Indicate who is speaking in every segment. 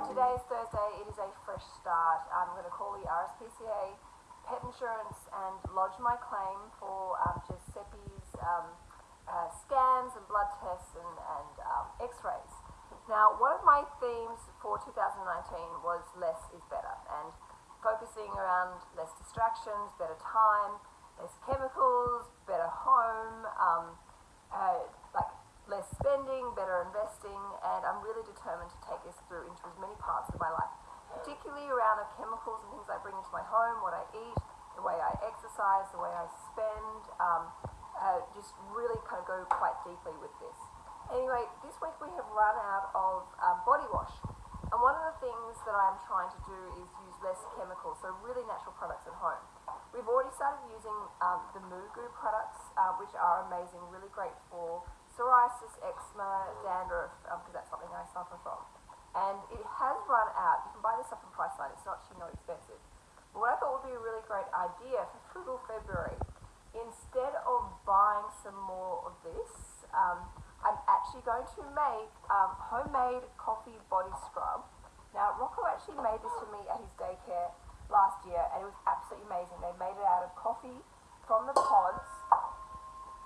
Speaker 1: Alright, today is Thursday, it is a fresh start. I'm going to call the RSPCA Pet Insurance and lodge my claim for um, Giuseppe's um, uh, scans and blood tests and, and um, x-rays. Now, one of my themes for 2019 was less is better and focusing around less distractions, better time, less chemicals, better home, um, uh, less spending, better investing, and I'm really determined to take this through into as many parts of my life, particularly around the chemicals and things I bring into my home, what I eat, the way I exercise, the way I spend, um, uh, just really kind of go quite deeply with this. Anyway, this week we have run out of um, body wash. And one of the things that I'm trying to do is use less chemicals, so really natural products at home. We've already started using um, the MooGoo products, uh, which are amazing, really great for psoriasis, eczema, dandruff, because um, that's something I suffer from. And it has run out. You can buy this up in Priceline. It's not actually not expensive. But what I thought would be a really great idea for Frugal February, instead of buying some more of this, um, I'm actually going to make um, homemade coffee body scrub. Now, Rocco actually made this for me at his daycare last year, and it was absolutely amazing. They made it out of coffee from the pods,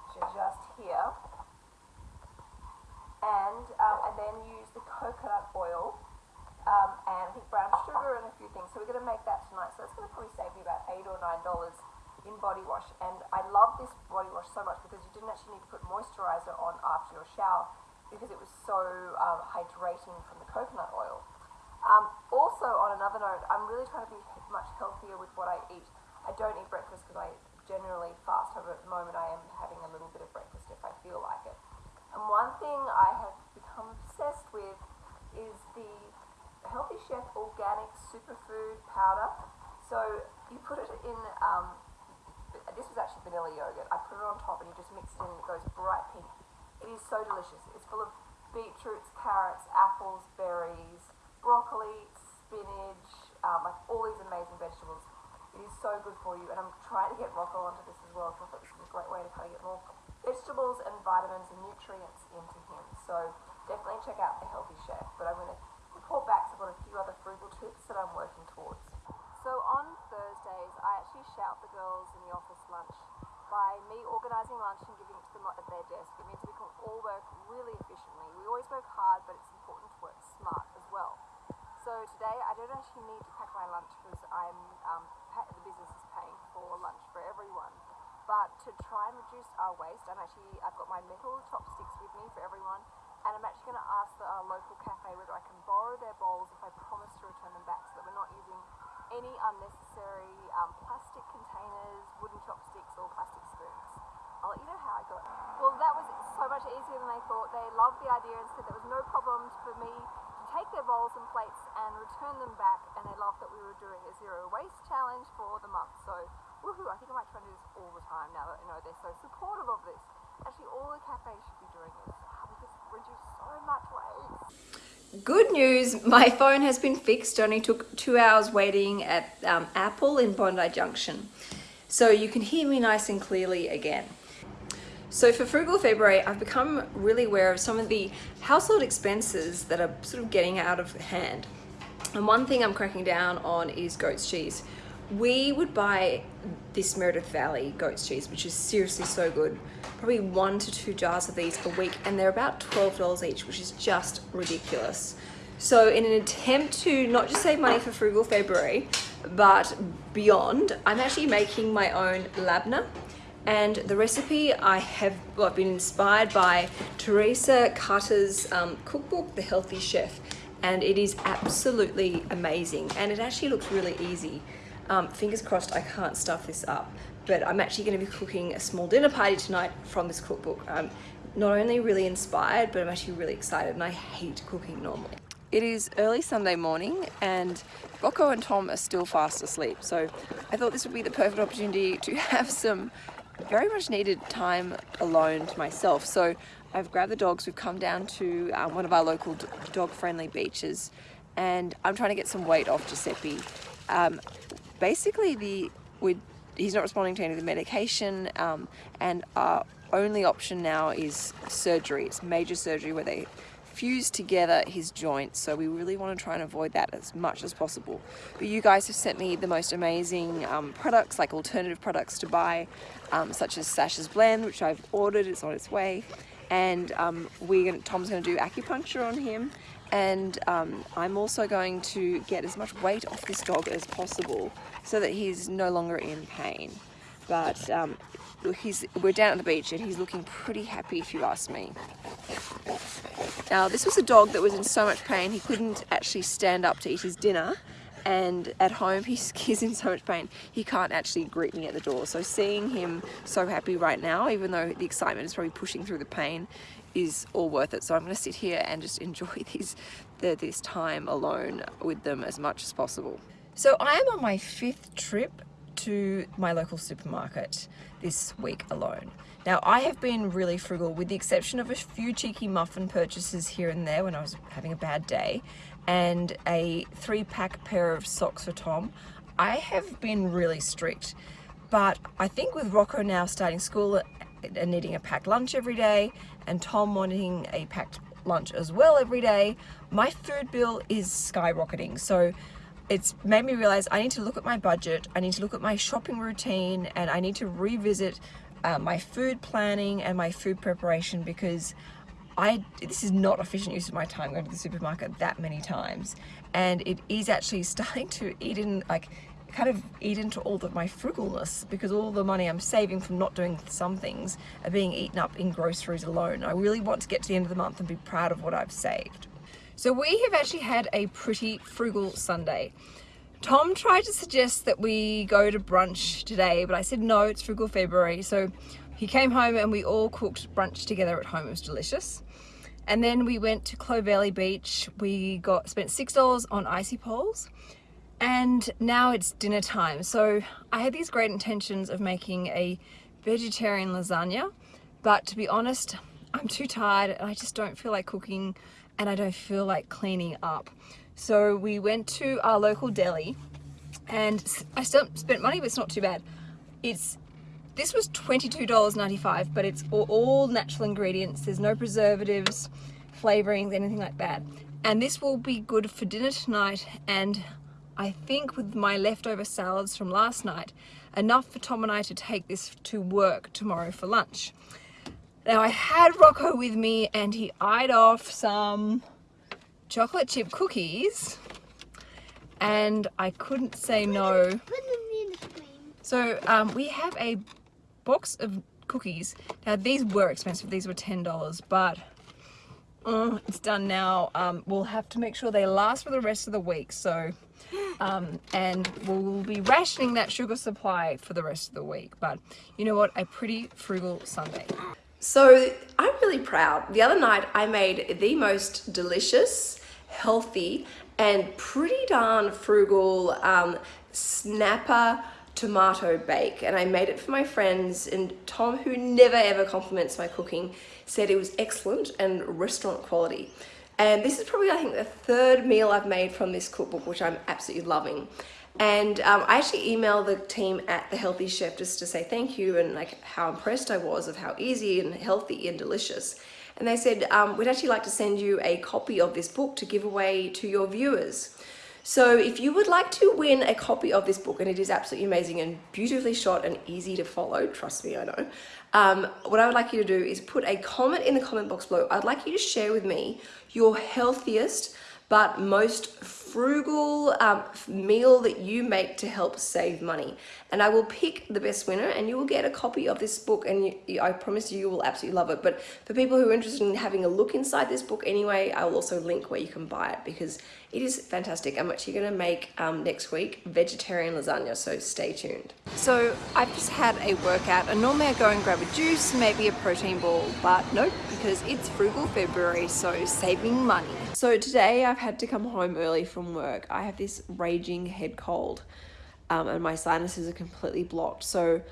Speaker 1: which are just here and um, and then use the coconut oil um, and I think brown sugar and a few things. So we're going to make that tonight. So that's going to probably save me about eight or nine dollars in body wash. And I love this body wash so much because you didn't actually need to put moisturizer on after your shower because it was so um, hydrating from the coconut oil. Um, also, on another note, I'm really trying to be much healthier with what I eat. I don't eat breakfast because I generally fast. However, at the moment, I am having a little bit of breakfast if I feel like it. And one thing I have become obsessed with is the Healthy Chef Organic Superfood Powder. So you put it in, um, this was actually vanilla yogurt. I put it on top and you just mix it in and it goes bright pink. It is so delicious. It's full of beetroots, carrots, apples, berries, broccoli, spinach, um, like all these amazing vegetables. It is so good for you and I'm trying to get Rocco onto this as well so I thought this a great way to kind of get more vegetables and vitamins and nutrients into him. So check out The Healthy Chef. But I'm going to report back, so I've got a few other frugal tips that I'm working towards. So on Thursdays, I actually shout the girls in the office lunch by me organising lunch and giving it to them at their desk. It means we can all work really efficiently. We always work hard, but it's important to work smart as well. So today I don't actually need to pack my lunch because I'm um, the business is paying for lunch for everyone. But to try and reduce our waste, I'm actually, I've got my metal chopsticks with me for everyone, and I'm actually going to ask the local cafe whether I can borrow their bowls if I promise to return them back so that we're not using any unnecessary um, plastic containers, wooden chopsticks, or plastic spoons. I'll let you know how I got. Well, that was so much easier than they thought. They loved the idea and said there was no problem for me to take their bowls and plates and return them back, and they loved that we were doing a zero waste challenge for the month. So woohoo, I think I might try and do this all the time now that you know they're so supportive of this. Actually, all the cafes should be doing this
Speaker 2: Good news, my phone has been fixed. Only took two hours waiting at um, Apple in Bondi Junction. So you can hear me nice and clearly again. So for Frugal February, I've become really aware of some of the household expenses that are sort of getting out of hand. And one thing I'm cracking down on is goat's cheese we would buy this Meredith Valley goat's cheese, which is seriously so good. Probably one to two jars of these a week, and they're about $12 each, which is just ridiculous. So in an attempt to not just save money for Frugal February, but beyond, I'm actually making my own labna. And the recipe I have well, I've been inspired by Teresa Cutter's um, cookbook, The Healthy Chef. And it is absolutely amazing. And it actually looks really easy. Um, fingers crossed I can't stuff this up, but I'm actually going to be cooking a small dinner party tonight from this cookbook. I'm not only really inspired, but I'm actually really excited and I hate cooking normally. It is early Sunday morning and Rocco and Tom are still fast asleep. So I thought this would be the perfect opportunity to have some very much needed time alone to myself. So I've grabbed the dogs, we've come down to um, one of our local dog friendly beaches and I'm trying to get some weight off Giuseppe. Um, basically the we he's not responding to any of the medication um, and our only option now is surgery. It's major surgery where they fuse together his joints so we really want to try and avoid that as much as possible but you guys have sent me the most amazing um, products like alternative products to buy um, such as Sash's blend which I've ordered it's on its way and um, gonna, Tom's going to do acupuncture on him and um, I'm also going to get as much weight off this dog as possible so that he's no longer in pain. But um, he's we're down at the beach and he's looking pretty happy if you ask me. Now this was a dog that was in so much pain he couldn't actually stand up to eat his dinner. And at home he's, he's in so much pain he can't actually greet me at the door. So seeing him so happy right now even though the excitement is probably pushing through the pain is all worth it so I'm going to sit here and just enjoy these the, this time alone with them as much as possible so I am on my fifth trip to my local supermarket this week alone. Now I have been really frugal with the exception of a few cheeky muffin purchases here and there when I was having a bad day and a three pack pair of socks for Tom. I have been really strict but I think with Rocco now starting school and needing a packed lunch every day and Tom wanting a packed lunch as well every day, my food bill is skyrocketing. So it's made me realize I need to look at my budget, I need to look at my shopping routine, and I need to revisit uh, my food planning and my food preparation because I this is not efficient use of my time going to the supermarket that many times and it is actually starting to eat in like kind of eat into all of my frugalness because all the money I'm saving from not doing some things are being eaten up in groceries alone. I really want to get to the end of the month and be proud of what I've saved. So we have actually had a pretty frugal Sunday. Tom tried to suggest that we go to brunch today, but I said no, it's frugal February. So he came home and we all cooked brunch together at home. It was delicious. And then we went to Clovelly Beach. We got spent $6 on icy poles and now it's dinner time. So I had these great intentions of making a vegetarian lasagna, but to be honest, I'm too tired and I just don't feel like cooking and I don't feel like cleaning up. So we went to our local deli and I still spent money, but it's not too bad. It's This was $22.95, but it's all, all natural ingredients. There's no preservatives, flavorings, anything like that. And this will be good for dinner tonight and I think with my leftover salads from last night, enough for Tom and I to take this to work tomorrow for lunch. Now I had Rocco with me and he eyed off some chocolate chip cookies and I couldn't say no. So um, we have a box of cookies. Now these were expensive, these were $10, but uh, it's done now. Um, we'll have to make sure they last for the rest of the week. So, um, and we'll be rationing that sugar supply for the rest of the week. But you know what? A pretty frugal Sunday. So I'm really proud. The other night I made the most delicious, healthy, and pretty darn frugal um, snapper tomato bake and I made it for my friends and Tom who never ever compliments my cooking said it was excellent and restaurant quality and this is probably I think the third meal I've made from this cookbook which I'm absolutely loving and um, I actually emailed the team at The Healthy Chef just to say thank you and like how impressed I was of how easy and healthy and delicious. And they said, um, we'd actually like to send you a copy of this book to give away to your viewers. So if you would like to win a copy of this book, and it is absolutely amazing and beautifully shot and easy to follow, trust me, I know, um, what I would like you to do is put a comment in the comment box below. I'd like you to share with me your healthiest but most frugal um, meal that you make to help save money. And I will pick the best winner and you will get a copy of this book and you, I promise you, you will absolutely love it. But for people who are interested in having a look inside this book anyway, I will also link where you can buy it because it is fantastic. I'm actually gonna make um, next week vegetarian lasagna, so stay tuned. So I've just had a workout and normally I go and grab a juice, maybe a protein ball, but nope, because it's frugal February, so saving money. So today I've had to come home early from work. I have this raging head cold um, and my sinuses are completely blocked. So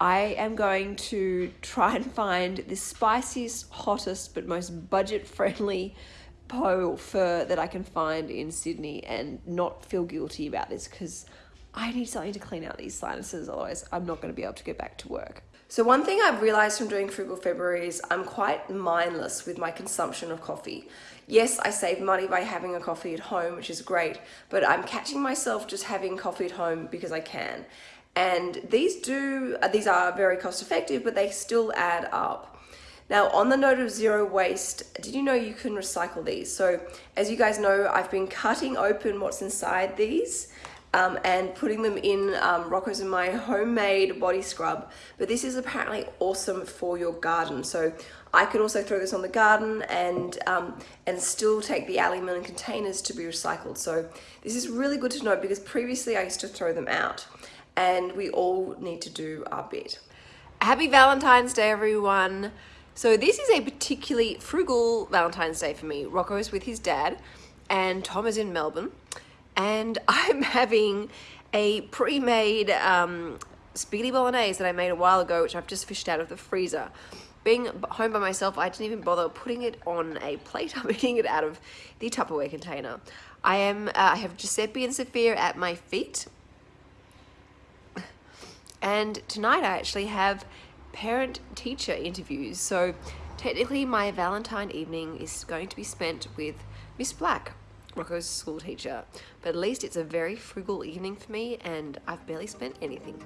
Speaker 2: I am going to try and find the spiciest, hottest, but most budget friendly po fur that I can find in Sydney and not feel guilty about this because I need something to clean out these sinuses, otherwise I'm not going to be able to get back to work. So one thing I've realized from doing Frugal February is I'm quite mindless with my consumption of coffee. Yes, I save money by having a coffee at home, which is great, but I'm catching myself just having coffee at home because I can. And these do, uh, these are very cost effective, but they still add up. Now, on the note of zero waste, did you know you can recycle these? So as you guys know, I've been cutting open what's inside these um, and putting them in um, Rocco's and my homemade body scrub. But this is apparently awesome for your garden. So I could also throw this on the garden and, um, and still take the aluminium containers to be recycled. So this is really good to know because previously I used to throw them out and we all need to do our bit.
Speaker 3: Happy Valentine's Day, everyone. So this is a particularly frugal Valentine's Day for me. Rocco's with his dad and Tom is in Melbourne and I'm having a pre-made um, spaghetti bolognese that I made a while ago, which I've just fished out of the freezer. Being home by myself, I didn't even bother putting it on a plate. I'm eating it out of the Tupperware container. I am. Uh, I have Giuseppe and Sophia at my feet, and tonight I actually have parent-teacher interviews. So technically, my Valentine evening is going to be spent with Miss Black. Rocco's school teacher, but at least it's a very frugal evening for me and I've barely spent anything.